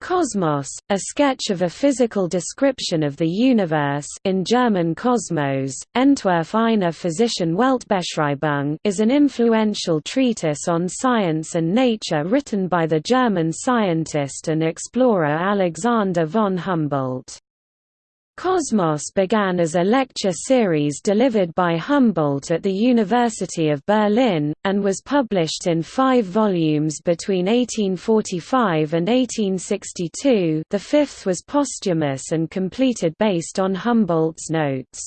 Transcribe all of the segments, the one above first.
Cosmos, a sketch of a physical description of the universe in German Kosmos, Entwurf einer physischen Weltbeschreibung is an influential treatise on science and nature written by the German scientist and explorer Alexander von Humboldt. Cosmos began as a lecture series delivered by Humboldt at the University of Berlin, and was published in five volumes between 1845 and 1862 the fifth was posthumous and completed based on Humboldt's notes.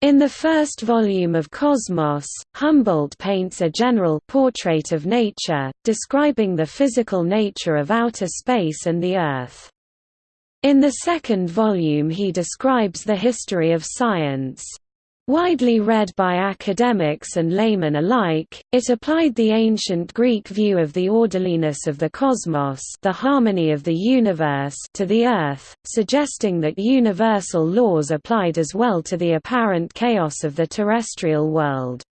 In the first volume of Cosmos, Humboldt paints a general portrait of nature, describing the physical nature of outer space and the Earth. In the second volume he describes the history of science. Widely read by academics and laymen alike, it applied the ancient Greek view of the orderliness of the cosmos the harmony of the universe to the Earth, suggesting that universal laws applied as well to the apparent chaos of the terrestrial world.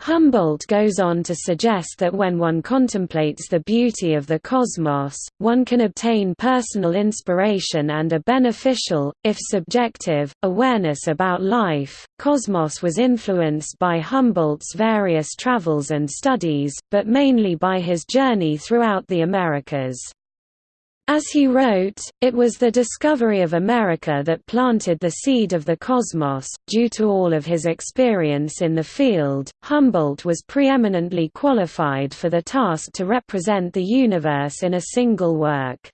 Humboldt goes on to suggest that when one contemplates the beauty of the cosmos, one can obtain personal inspiration and a beneficial, if subjective, awareness about life. Cosmos was influenced by Humboldt's various travels and studies, but mainly by his journey throughout the Americas. As he wrote, it was the discovery of America that planted the seed of the cosmos. Due to all of his experience in the field, Humboldt was preeminently qualified for the task to represent the universe in a single work.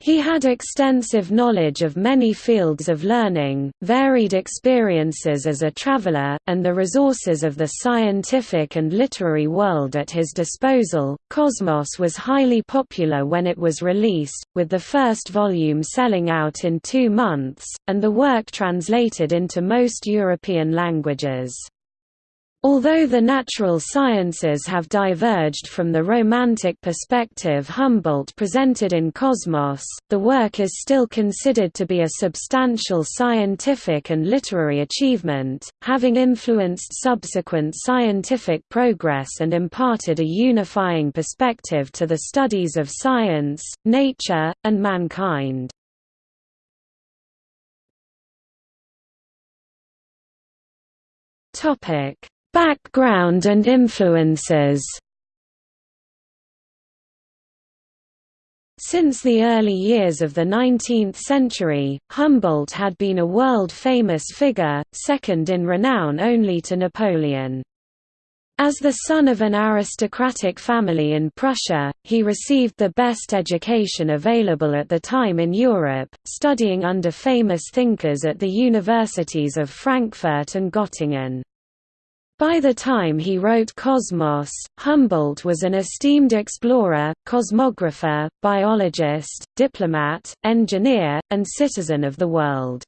He had extensive knowledge of many fields of learning, varied experiences as a traveler, and the resources of the scientific and literary world at his disposal. Cosmos was highly popular when it was released, with the first volume selling out in two months, and the work translated into most European languages. Although the natural sciences have diverged from the romantic perspective Humboldt presented in Cosmos, the work is still considered to be a substantial scientific and literary achievement, having influenced subsequent scientific progress and imparted a unifying perspective to the studies of science, nature, and mankind. Topic Background and influences Since the early years of the 19th century, Humboldt had been a world-famous figure, second in renown only to Napoleon. As the son of an aristocratic family in Prussia, he received the best education available at the time in Europe, studying under famous thinkers at the universities of Frankfurt and Göttingen. By the time he wrote Cosmos, Humboldt was an esteemed explorer, cosmographer, biologist, diplomat, engineer, and citizen of the world.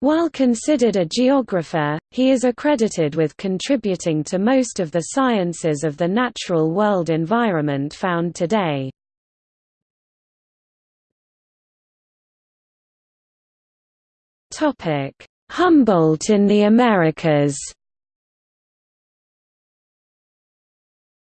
While considered a geographer, he is accredited with contributing to most of the sciences of the natural world environment found today. Humboldt in the Americas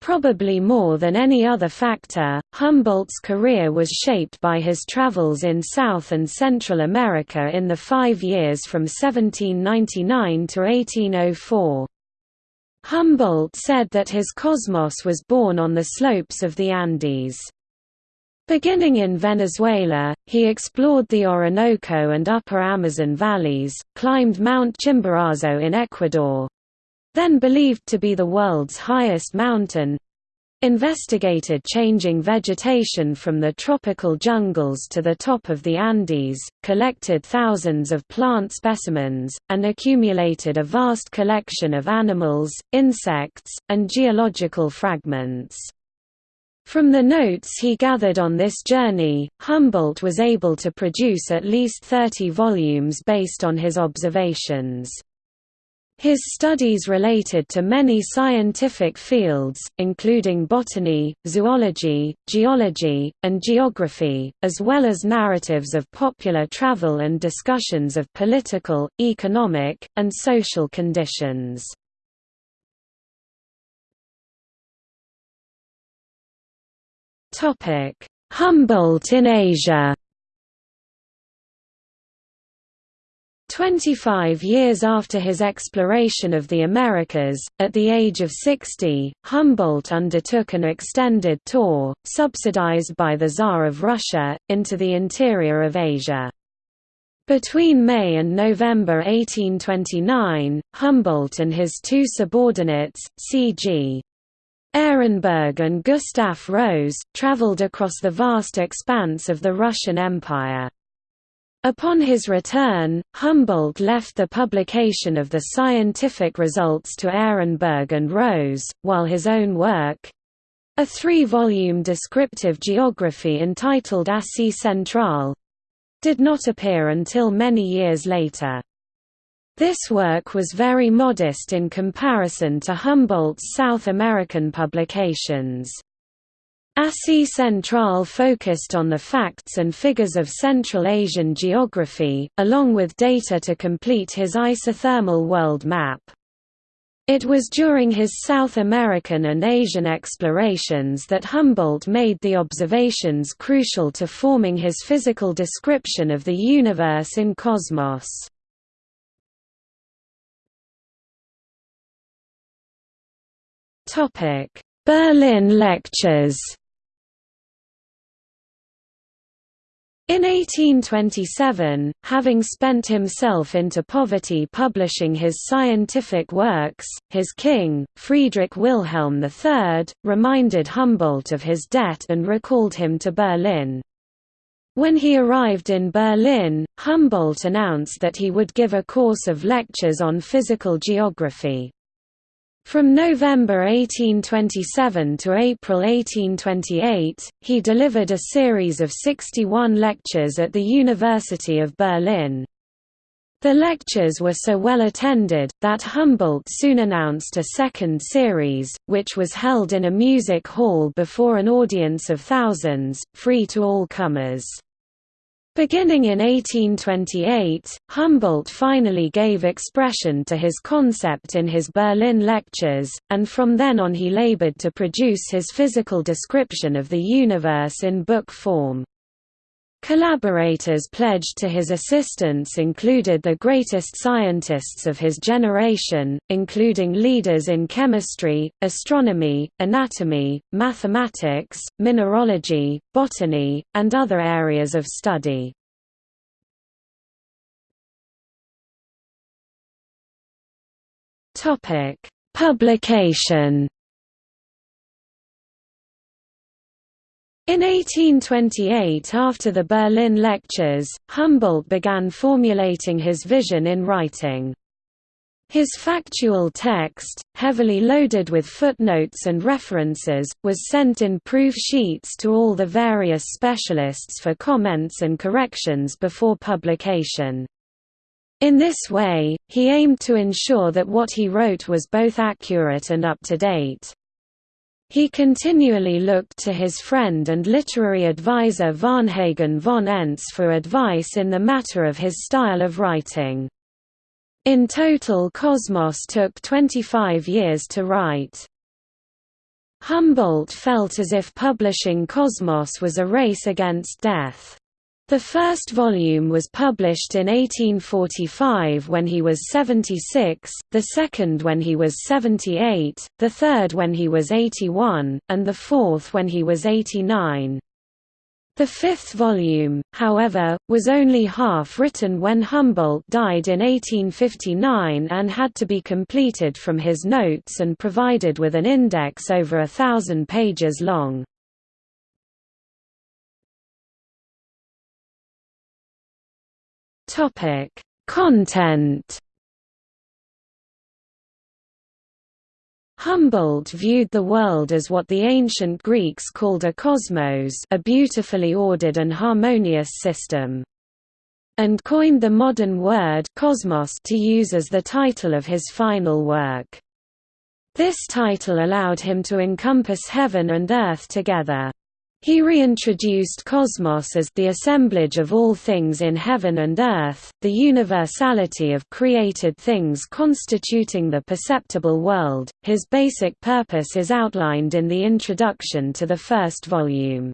Probably more than any other factor, Humboldt's career was shaped by his travels in South and Central America in the five years from 1799 to 1804. Humboldt said that his cosmos was born on the slopes of the Andes. Beginning in Venezuela, he explored the Orinoco and Upper Amazon valleys, climbed Mount Chimborazo in Ecuador, then believed to be the world's highest mountain, investigated changing vegetation from the tropical jungles to the top of the Andes, collected thousands of plant specimens, and accumulated a vast collection of animals, insects, and geological fragments. From the notes he gathered on this journey, Humboldt was able to produce at least 30 volumes based on his observations. His studies related to many scientific fields, including botany, zoology, geology, and geography, as well as narratives of popular travel and discussions of political, economic, and social conditions. Humboldt in Asia 25 years after his exploration of the Americas, at the age of 60, Humboldt undertook an extended tour, subsidized by the Tsar of Russia, into the interior of Asia. Between May and November 1829, Humboldt and his two subordinates, C.G. Ehrenberg and Gustav Rose, traveled across the vast expanse of the Russian Empire. Upon his return, Humboldt left the publication of the scientific results to Ehrenberg and Rose, while his own work—a three-volume descriptive geography entitled Asie Centrale—did not appear until many years later. This work was very modest in comparison to Humboldt's South American publications. Asie Centrale focused on the facts and figures of Central Asian geography, along with data to complete his isothermal world map. It was during his South American and Asian explorations that Humboldt made the observations crucial to forming his physical description of the universe in cosmos. Berlin lectures In 1827, having spent himself into poverty publishing his scientific works, his king, Friedrich Wilhelm III, reminded Humboldt of his debt and recalled him to Berlin. When he arrived in Berlin, Humboldt announced that he would give a course of lectures on physical geography. From November 1827 to April 1828, he delivered a series of 61 lectures at the University of Berlin. The lectures were so well attended, that Humboldt soon announced a second series, which was held in a music hall before an audience of thousands, free to all comers. Beginning in 1828, Humboldt finally gave expression to his concept in his Berlin lectures, and from then on he labored to produce his physical description of the universe in book form. Collaborators pledged to his assistance included the greatest scientists of his generation, including leaders in chemistry, astronomy, anatomy, mathematics, mineralogy, botany, and other areas of study. Publication In 1828 after the Berlin lectures, Humboldt began formulating his vision in writing. His factual text, heavily loaded with footnotes and references, was sent in proof sheets to all the various specialists for comments and corrections before publication. In this way, he aimed to ensure that what he wrote was both accurate and up to date. He continually looked to his friend and literary advisor Varnhagen von Ense for advice in the matter of his style of writing. In total Cosmos took 25 years to write. Humboldt felt as if publishing Cosmos was a race against death. The first volume was published in 1845 when he was 76, the second when he was 78, the third when he was 81, and the fourth when he was 89. The fifth volume, however, was only half written when Humboldt died in 1859 and had to be completed from his notes and provided with an index over a thousand pages long. Topic: Content. Humboldt viewed the world as what the ancient Greeks called a cosmos, a beautifully ordered and harmonious system. And coined the modern word cosmos to use as the title of his final work. This title allowed him to encompass heaven and earth together. He reintroduced cosmos as the assemblage of all things in heaven and earth, the universality of created things constituting the perceptible world. His basic purpose is outlined in the introduction to the first volume.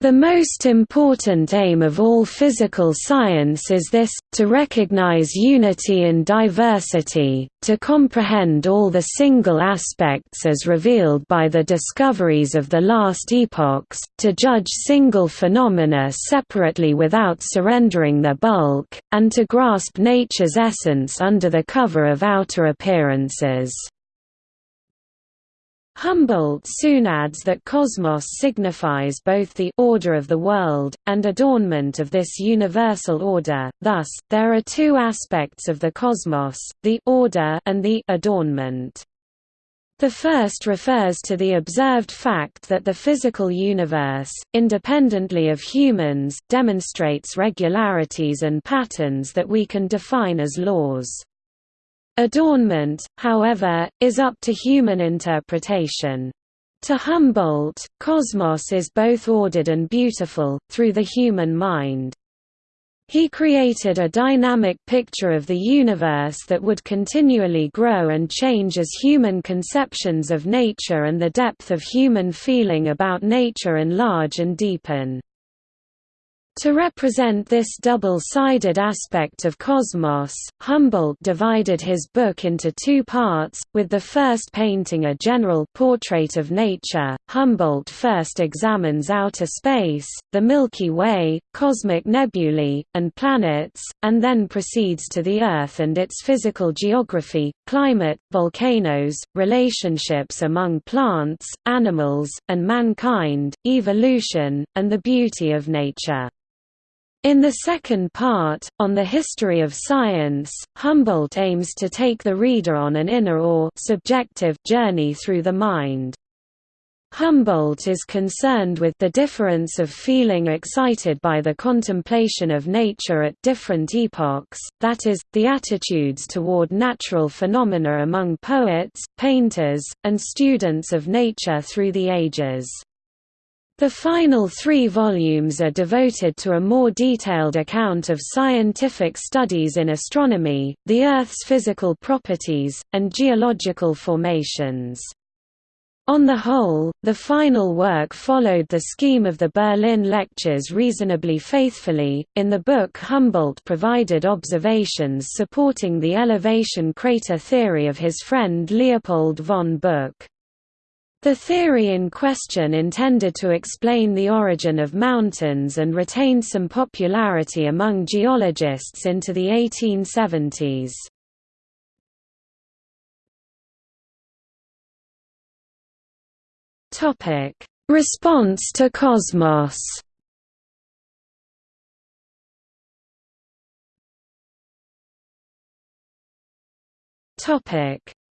The most important aim of all physical science is this, to recognize unity in diversity, to comprehend all the single aspects as revealed by the discoveries of the last epochs, to judge single phenomena separately without surrendering their bulk, and to grasp nature's essence under the cover of outer appearances. Humboldt soon adds that cosmos signifies both the order of the world, and adornment of this universal order, thus, there are two aspects of the cosmos, the order and the adornment. The first refers to the observed fact that the physical universe, independently of humans, demonstrates regularities and patterns that we can define as laws. Adornment, however, is up to human interpretation. To Humboldt, cosmos is both ordered and beautiful, through the human mind. He created a dynamic picture of the universe that would continually grow and change as human conceptions of nature and the depth of human feeling about nature enlarge and deepen. To represent this double-sided aspect of cosmos, Humboldt divided his book into two parts, with the first painting a general portrait of nature. Humboldt first examines outer space, the Milky Way, cosmic nebulae, and planets, and then proceeds to the Earth and its physical geography, climate, volcanoes, relationships among plants, animals, and mankind, evolution, and the beauty of nature. In the second part, on the history of science, Humboldt aims to take the reader on an inner or subjective journey through the mind. Humboldt is concerned with the difference of feeling excited by the contemplation of nature at different epochs, that is, the attitudes toward natural phenomena among poets, painters, and students of nature through the ages. The final three volumes are devoted to a more detailed account of scientific studies in astronomy, the Earth's physical properties, and geological formations. On the whole, the final work followed the scheme of the Berlin lectures reasonably faithfully. In the book, Humboldt provided observations supporting the elevation crater theory of his friend Leopold von Buch. The theory in question intended to explain the origin of mountains and retained some popularity among geologists into the 1870s. Response to Cosmos.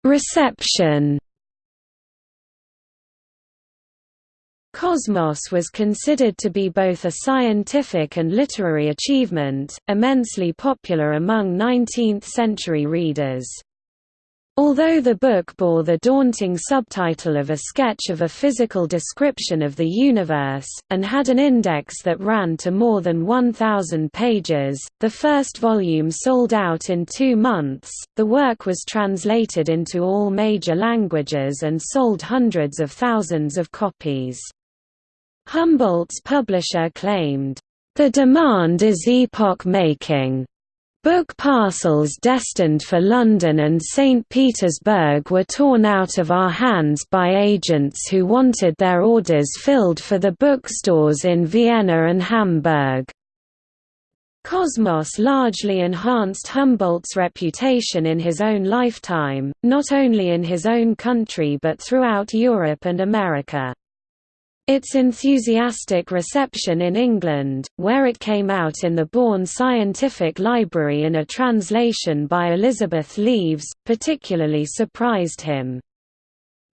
Reception Cosmos was considered to be both a scientific and literary achievement, immensely popular among 19th-century readers. Although the book bore the daunting subtitle of A Sketch of a Physical Description of the Universe, and had an index that ran to more than 1,000 pages, the first volume sold out in two months. The work was translated into all major languages and sold hundreds of thousands of copies. Humboldt's publisher claimed, "...the demand is epoch-making." Book parcels destined for London and St. Petersburg were torn out of our hands by agents who wanted their orders filled for the bookstores in Vienna and Hamburg. Cosmos largely enhanced Humboldt's reputation in his own lifetime, not only in his own country but throughout Europe and America. Its enthusiastic reception in England, where it came out in the Bohn's Scientific Library in a translation by Elizabeth Leaves, particularly surprised him.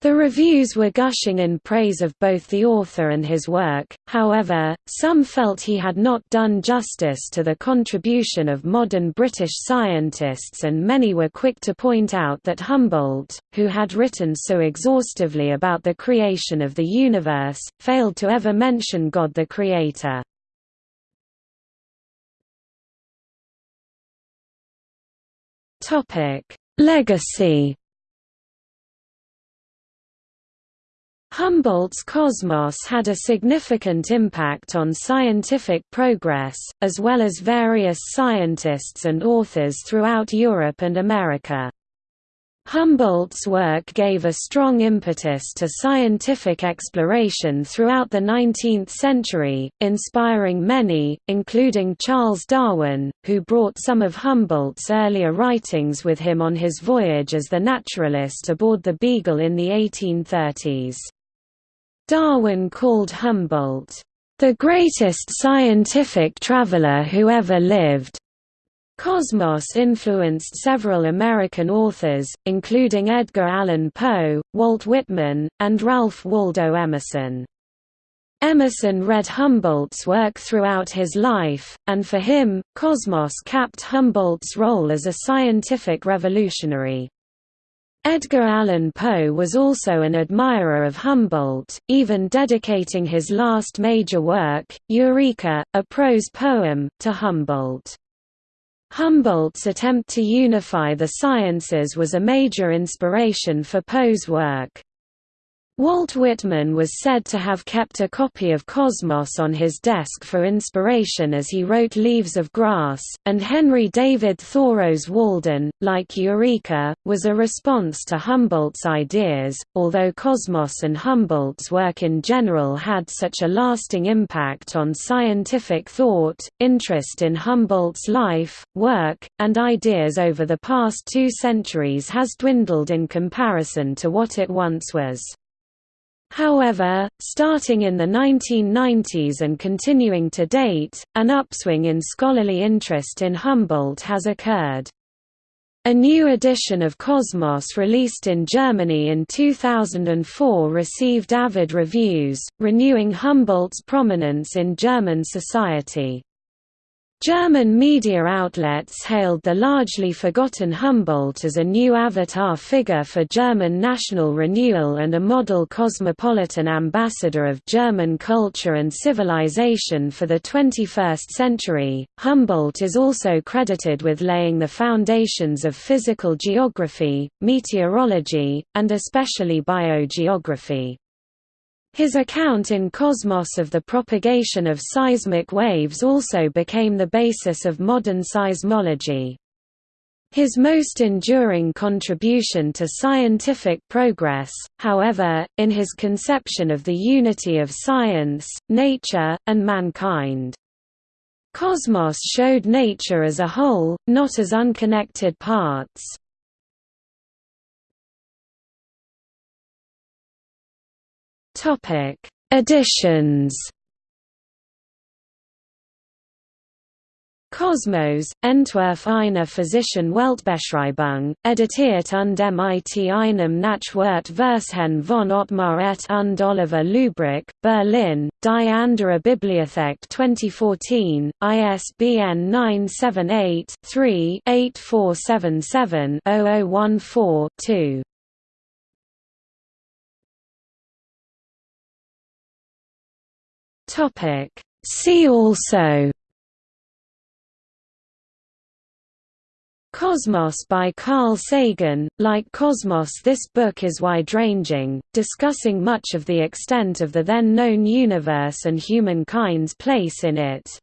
The reviews were gushing in praise of both the author and his work, however, some felt he had not done justice to the contribution of modern British scientists and many were quick to point out that Humboldt, who had written so exhaustively about the creation of the universe, failed to ever mention God the Creator. Legacy Humboldt's Cosmos had a significant impact on scientific progress, as well as various scientists and authors throughout Europe and America. Humboldt's work gave a strong impetus to scientific exploration throughout the 19th century, inspiring many, including Charles Darwin, who brought some of Humboldt's earlier writings with him on his voyage as the naturalist aboard the Beagle in the 1830s. Darwin called Humboldt, "...the greatest scientific traveler who ever lived." Cosmos influenced several American authors, including Edgar Allan Poe, Walt Whitman, and Ralph Waldo Emerson. Emerson read Humboldt's work throughout his life, and for him, Cosmos capped Humboldt's role as a scientific revolutionary. Edgar Allan Poe was also an admirer of Humboldt, even dedicating his last major work, Eureka, a prose poem, to Humboldt. Humboldt's attempt to unify the sciences was a major inspiration for Poe's work. Walt Whitman was said to have kept a copy of Cosmos on his desk for inspiration as he wrote Leaves of Grass, and Henry David Thoreau's Walden, like Eureka, was a response to Humboldt's ideas. Although Cosmos and Humboldt's work in general had such a lasting impact on scientific thought, interest in Humboldt's life, work, and ideas over the past two centuries has dwindled in comparison to what it once was. However, starting in the 1990s and continuing to date, an upswing in scholarly interest in Humboldt has occurred. A new edition of Cosmos released in Germany in 2004 received avid reviews, renewing Humboldt's prominence in German society. German media outlets hailed the largely forgotten Humboldt as a new avatar figure for German national renewal and a model cosmopolitan ambassador of German culture and civilization for the 21st century. Humboldt is also credited with laying the foundations of physical geography, meteorology, and especially biogeography. His account in Cosmos of the propagation of seismic waves also became the basis of modern seismology. His most enduring contribution to scientific progress, however, in his conception of the unity of science, nature, and mankind. Cosmos showed nature as a whole, not as unconnected parts. Topic: Editions. Kosmos, Entwurf einer physischen Weltbeschreibung, editiert und mit einem Nachwort von Ottmar Ette und Oliver Lubrich, Berlin, Die andere Bibliothek 2014, ISBN 978-3-8477-0014-2. Topic See also Cosmos by Carl Sagan, like Cosmos this book is wide-ranging, discussing much of the extent of the then known universe and humankind's place in it.